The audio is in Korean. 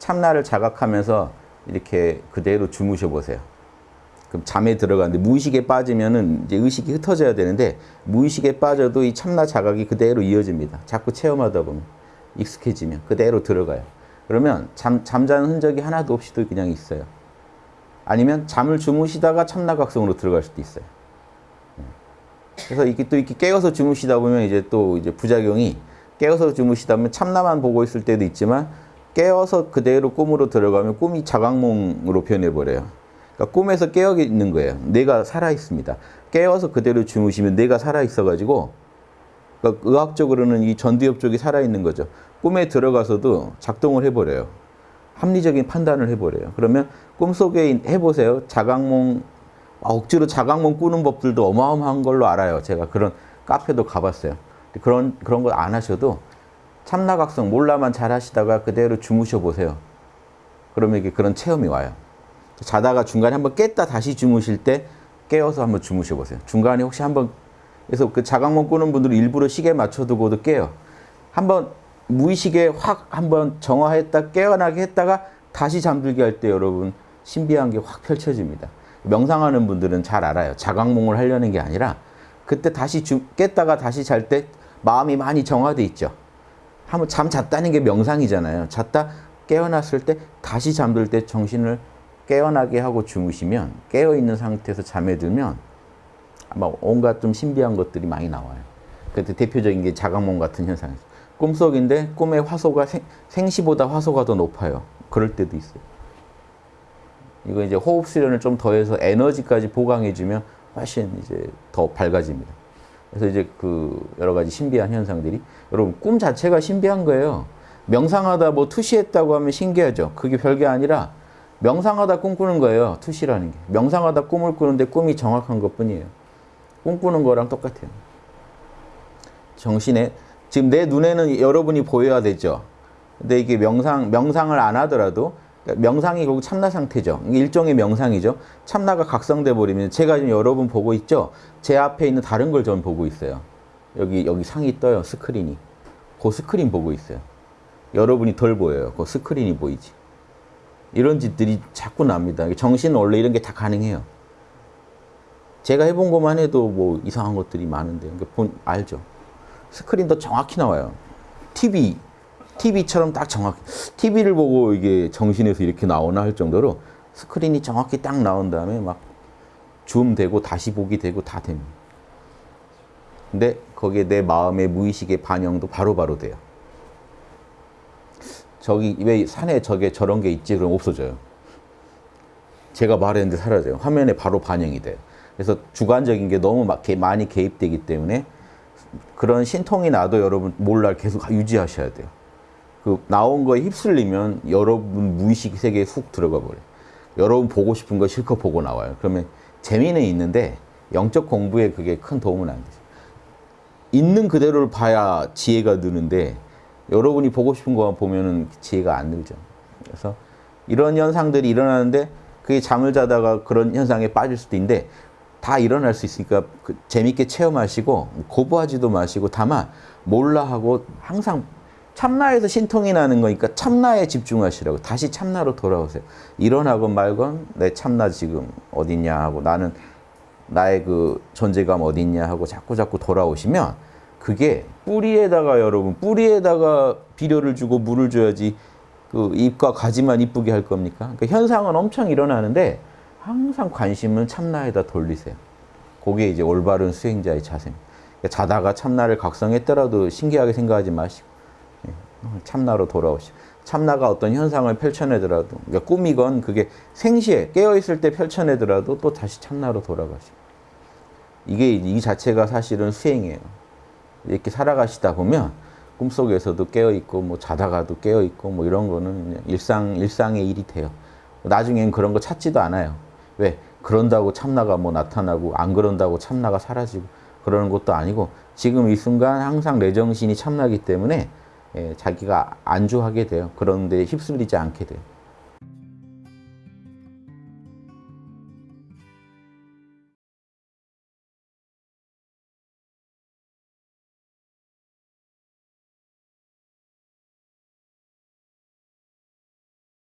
참나를 자각하면서 이렇게 그대로 주무셔 보세요. 그럼 잠에 들어가는데 무의식에 빠지면은 이제 의식이 흩어져야 되는데 무의식에 빠져도 이 참나 자각이 그대로 이어집니다. 자꾸 체험하다 보면 익숙해지면 그대로 들어가요. 그러면 잠, 잠자는 흔적이 하나도 없이도 그냥 있어요. 아니면 잠을 주무시다가 참나각성으로 들어갈 수도 있어요. 그래서 이게 또 이렇게 깨어서 주무시다 보면 이제 또 이제 부작용이 깨어서 주무시다 보면 참나만 보고 있을 때도 있지만 깨어서 그대로 꿈으로 들어가면 꿈이 자각몽으로 변해버려요. 그러니까 꿈에서 깨어 있는 거예요. 내가 살아 있습니다. 깨어서 그대로 주무시면 내가 살아 있어가지고 그러니까 의학적으로는 이 전두엽 쪽이 살아 있는 거죠. 꿈에 들어가서도 작동을 해버려요. 합리적인 판단을 해버려요. 그러면 꿈속에 해보세요. 자각몽 아, 억지로 자각몽 꾸는 법들도 어마어마한 걸로 알아요. 제가 그런 카페도 가봤어요. 그런 그런 걸 안 하셔도 참나각성 몰라만 잘 하시다가 그대로 주무셔 보세요. 그러면 이게 그런 체험이 와요. 자다가 중간에 한번 깼다 다시 주무실 때 깨어서 한번 주무셔 보세요. 중간에 혹시 한번 그래서 그 자각몽 꾸는 분들은 일부러 시계 맞춰두고도 깨요. 한번 무의식에 확 한번 정화했다 깨어나게 했다가 다시 잠들게 할 때 여러분 신비한 게 확 펼쳐집니다. 명상하는 분들은 잘 알아요. 자각몽을 하려는 게 아니라 그때 다시 주, 깼다가 다시 잘 때 마음이 많이 정화돼 있죠. 한번 잠 잤다는 게 명상이잖아요. 잤다 깨어났을 때 다시 잠들 때 정신을 깨어나게 하고 주무시면 깨어있는 상태에서 잠에 들면 아마 온갖 좀 신비한 것들이 많이 나와요. 그때 대표적인 게 자각몽 같은 현상이죠. 꿈속인데 꿈의 화소가 생, 생시보다 화소가 더 높아요. 그럴 때도 있어요. 이거 이제 호흡 수련을 좀 더해서 에너지까지 보강해주면 훨씬 이제 더 밝아집니다. 그래서 이제 그 여러 가지 신비한 현상들이 여러분 꿈 자체가 신비한 거예요. 명상하다 뭐 투시했다고 하면 신기하죠. 그게 별게 아니라 명상하다 꿈꾸는 거예요. 투시라는 게. 명상하다 꿈을 꾸는데 꿈이 정확한 것뿐이에요. 꿈꾸는 거랑 똑같아요. 정신에 지금 내 눈에는 여러분이 보여야 되죠. 근데 이게 명상 명상을 안 하더라도 명상이 결국 참나 상태죠. 일종의 명상이죠. 참나가 각성돼 버리면 제가 지금 여러분 보고 있죠. 제 앞에 있는 다른 걸 전 보고 있어요. 여기 여기 상이 떠요. 스크린이. 그 스크린 보고 있어요. 여러분이 덜 보여요. 그 스크린이 보이지. 이런 짓들이 자꾸 납니다. 정신은 원래 이런 게 다 가능해요. 제가 해본 것만 해도 뭐 이상한 것들이 많은데 그러니까 본 알죠. 스크린도 정확히 나와요. TV TV처럼 딱 정확히 TV를 보고 이게 정신에서 이렇게 나오나 할 정도로 스크린이 정확히 딱 나온 다음에 막 줌되고 다시 보기 되고 다 됩니다. 근데 거기에 내 마음의 무의식의 반영도 바로바로 바로 돼요. 저기 왜 산에 저게 저런 게 있지 그럼 없어져요. 제가 말했는데 사라져요. 화면에 바로 반영이 돼요. 그래서 주관적인 게 너무 많이 개입되기 때문에 그런 신통이 나도 여러분 몰라 계속 유지하셔야 돼요. 그 나온 거에 휩쓸리면 여러분 무의식 세계에 훅 들어가 버려요. 여러분 보고 싶은 거 실컷 보고 나와요. 그러면 재미는 있는데 영적 공부에 그게 큰 도움은 안 되죠. 있는 그대로를 봐야 지혜가 느는데 여러분이 보고 싶은 것만 보면은 지혜가 안 늘죠. 그래서 이런 현상들이 일어나는데 그게 잠을 자다가 그런 현상에 빠질 수도 있는데 다 일어날 수 있으니까 그 재밌게 체험하시고 고부하지도 마시고 다만 몰라 하고 항상 참나에서 신통이 나는 거니까 참나에 집중하시라고 다시 참나로 돌아오세요. 일어나건 말건 내 참나 지금 어딨냐 하고 나는 나의 그 존재감 어딨냐 하고 자꾸 자꾸 돌아오시면 그게 뿌리에다가 여러분 뿌리에다가 비료를 주고 물을 줘야지 그 잎과 가지만 이쁘게 할 겁니까? 그러니까 현상은 엄청 일어나는데 항상 관심은 참나에다 돌리세요. 그게 이제 올바른 수행자의 자세입니다. 그러니까 자다가 참나를 각성했더라도 신기하게 생각하지 마시고 예, 참나로 돌아오시고 참나가 어떤 현상을 펼쳐내더라도 그러니까 꿈이건 그게 생시에 깨어있을 때 펼쳐내더라도 또 다시 참나로 돌아가시고 이게 이 자체가 사실은 수행이에요. 이렇게 살아가시다 보면 꿈속에서도 깨어있고 뭐 자다가도 깨어있고 뭐 이런 거는 일상, 일상의 일이 돼요. 나중엔 그런 거 찾지도 않아요. 왜? 그런다고 참나가 뭐 나타나고 안 그런다고 참나가 사라지고 그러는 것도 아니고 지금 이 순간 항상 내 정신이 참나기 때문에 예, 자기가 안주하게 돼요. 그런데 휩쓸리지 않게 돼요.